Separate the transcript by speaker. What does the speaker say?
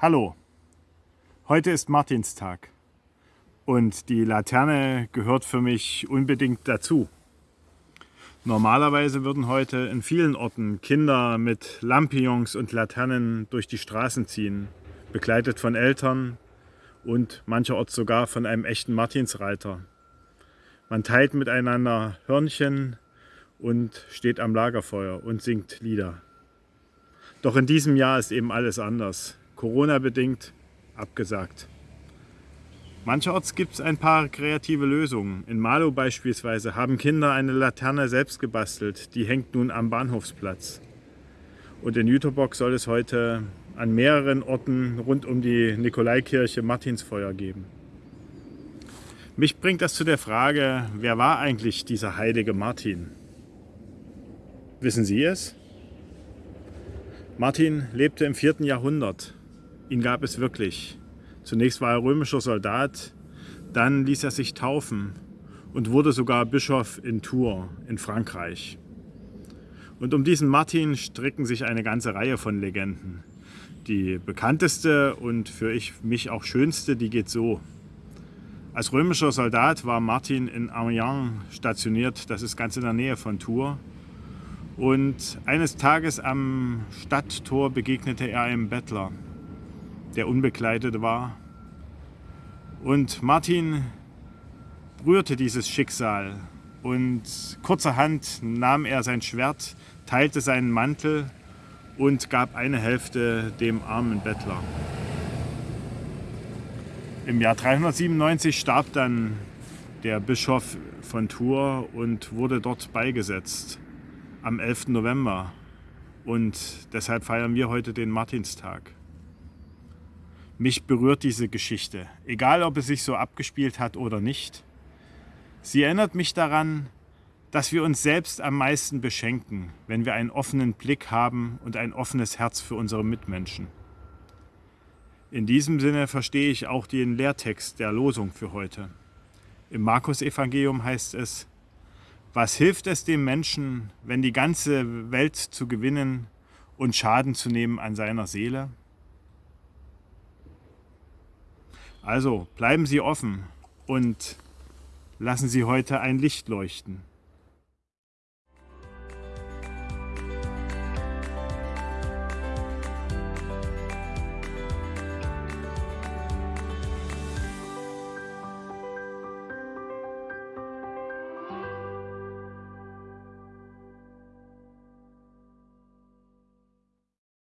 Speaker 1: Hallo, heute ist Martinstag und die Laterne gehört für mich unbedingt dazu. Normalerweise würden heute in vielen Orten Kinder mit Lampions und Laternen durch die Straßen ziehen, begleitet von Eltern und mancherorts sogar von einem echten Martinsreiter. Man teilt miteinander Hörnchen und steht am Lagerfeuer und singt Lieder. Doch in diesem Jahr ist eben alles anders. Corona-bedingt abgesagt. Mancherorts gibt es ein paar kreative Lösungen. In Malo beispielsweise haben Kinder eine Laterne selbst gebastelt. Die hängt nun am Bahnhofsplatz. Und in Jüterbock soll es heute an mehreren Orten rund um die Nikolaikirche Martinsfeuer geben. Mich bringt das zu der Frage, wer war eigentlich dieser heilige Martin? Wissen Sie es? Martin lebte im 4. Jahrhundert Ihn gab es wirklich. Zunächst war er römischer Soldat, dann ließ er sich taufen und wurde sogar Bischof in Tours in Frankreich. Und um diesen Martin stricken sich eine ganze Reihe von Legenden. Die bekannteste und für ich, mich auch schönste, die geht so. Als römischer Soldat war Martin in Amiens stationiert, das ist ganz in der Nähe von Tours. Und eines Tages am Stadttor begegnete er einem Bettler der unbekleidet war. Und Martin rührte dieses Schicksal und kurzerhand nahm er sein Schwert, teilte seinen Mantel und gab eine Hälfte dem armen Bettler. Im Jahr 397 starb dann der Bischof von Tours und wurde dort beigesetzt am 11. November. Und deshalb feiern wir heute den Martinstag. Mich berührt diese Geschichte, egal ob es sich so abgespielt hat oder nicht. Sie erinnert mich daran, dass wir uns selbst am meisten beschenken, wenn wir einen offenen Blick haben und ein offenes Herz für unsere Mitmenschen. In diesem Sinne verstehe ich auch den Lehrtext der Losung für heute. Im Markus-Evangelium heißt es, was hilft es dem Menschen, wenn die ganze Welt zu gewinnen und Schaden zu nehmen an seiner Seele? Also bleiben Sie offen und lassen Sie heute ein Licht leuchten.